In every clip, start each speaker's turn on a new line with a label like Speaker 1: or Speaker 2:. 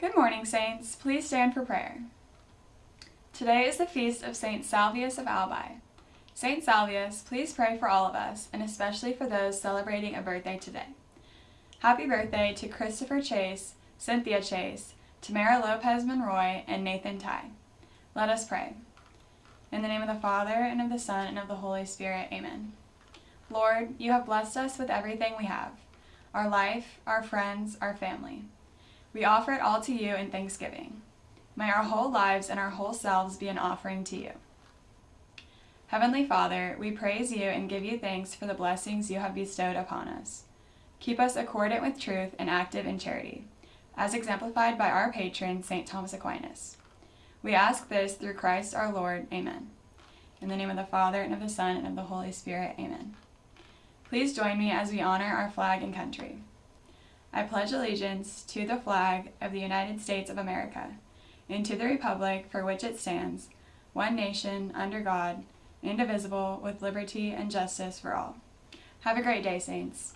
Speaker 1: Good morning, Saints. Please stand for prayer. Today is the feast of Saint Salvius of Albi. Saint Salvius, please pray for all of us, and especially for those celebrating a birthday today. Happy birthday to Christopher Chase, Cynthia Chase, Tamara Lopez Monroy, and Nathan Ty. Let us pray. In the name of the Father, and of the Son, and of the Holy Spirit, amen. Lord, you have blessed us with everything we have our life, our friends, our family. We offer it all to you in thanksgiving. May our whole lives and our whole selves be an offering to you. Heavenly Father, we praise you and give you thanks for the blessings you have bestowed upon us. Keep us accordant with truth and active in charity, as exemplified by our patron, St. Thomas Aquinas. We ask this through Christ our Lord. Amen. In the name of the Father, and of the Son, and of the Holy Spirit. Amen. Please join me as we honor our flag and country. I pledge allegiance to the flag of the United States of America and to the republic for which it stands, one nation, under God, indivisible, with liberty and justice for all. Have a great day, Saints.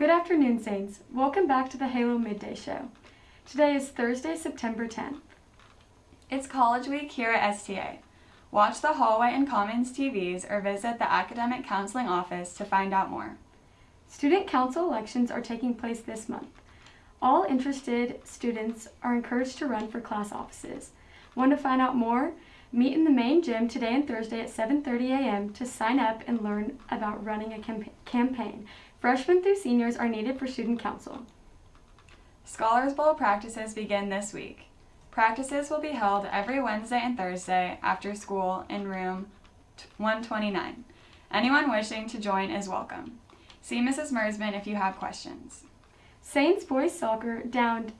Speaker 2: Good afternoon, Saints. Welcome back to the Halo Midday Show. Today is Thursday, September 10th.
Speaker 1: It's College Week here at STA. Watch the Hallway and Commons TVs or visit the Academic Counseling Office to find out more.
Speaker 2: Student council elections are taking place this month. All interested students are encouraged to run for class offices. Want to find out more? Meet in the main gym today and Thursday at 7.30 a.m. to sign up and learn about running a camp campaign. Freshmen through seniors are needed for student council.
Speaker 1: Scholars Bowl practices begin this week. Practices will be held every Wednesday and Thursday after school in room 129. Anyone wishing to join is welcome. See Mrs. Mersman if you have questions.
Speaker 2: Saints boys soccer downed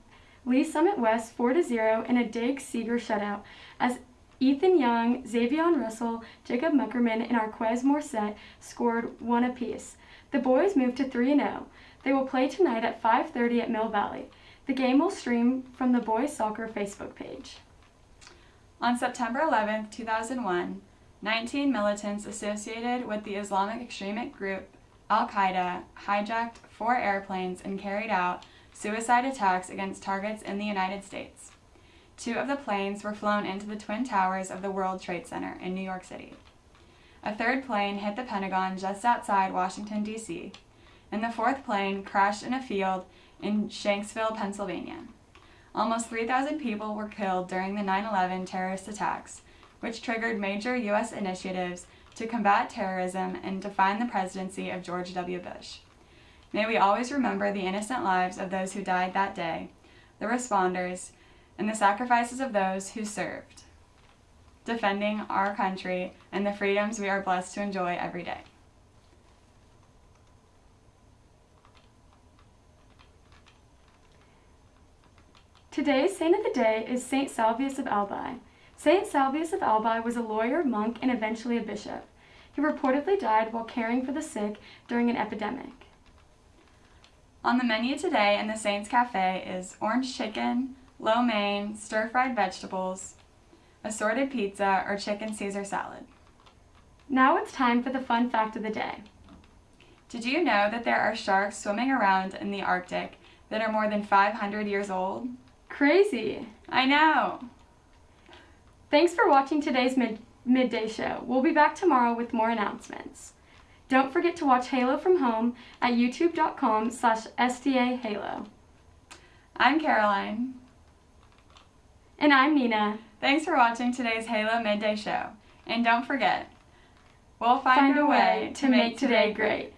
Speaker 2: Lee's Summit West 4-0 in a Dig Seeger shutout as Ethan Young, Xavier Russell, Jacob Muckerman, and Arquez Morset scored one apiece. The boys moved to 3-0. They will play tonight at 5.30 at Mill Valley. The game will stream from the boys soccer Facebook page.
Speaker 1: On September 11, 2001, 19 militants associated with the Islamic extremist group Al-Qaeda hijacked four airplanes and carried out suicide attacks against targets in the United States. Two of the planes were flown into the Twin Towers of the World Trade Center in New York City. A third plane hit the Pentagon just outside Washington, D.C., and the fourth plane crashed in a field in Shanksville, Pennsylvania. Almost 3,000 people were killed during the 9-11 terrorist attacks, which triggered major U.S. initiatives to combat terrorism and define the presidency of George W. Bush. May we always remember the innocent lives of those who died that day, the responders, and the sacrifices of those who served defending our country and the freedoms we are blessed to enjoy every day.
Speaker 2: Today's saint of the day is Saint Salvius of Albi. Saint Salvius of Albi was a lawyer, monk, and eventually a bishop. He reportedly died while caring for the sick during an epidemic.
Speaker 1: On the menu today in the Saints Cafe is orange chicken, lo mein, stir-fried vegetables, assorted pizza, or chicken Caesar salad.
Speaker 2: Now it's time for the fun fact of the day.
Speaker 1: Did you know that there are sharks swimming around in the Arctic that are more than 500 years old?
Speaker 2: Crazy!
Speaker 1: I know!
Speaker 2: Thanks for watching today's mid midday show. We'll be back tomorrow with more announcements. Don't forget to watch Halo from home at youtube.com slash stahalo.
Speaker 1: I'm Caroline.
Speaker 2: And I'm Nina.
Speaker 1: Thanks for watching today's Halo Midday Show. And don't forget, we'll find,
Speaker 2: Find
Speaker 1: a
Speaker 2: way to make today great.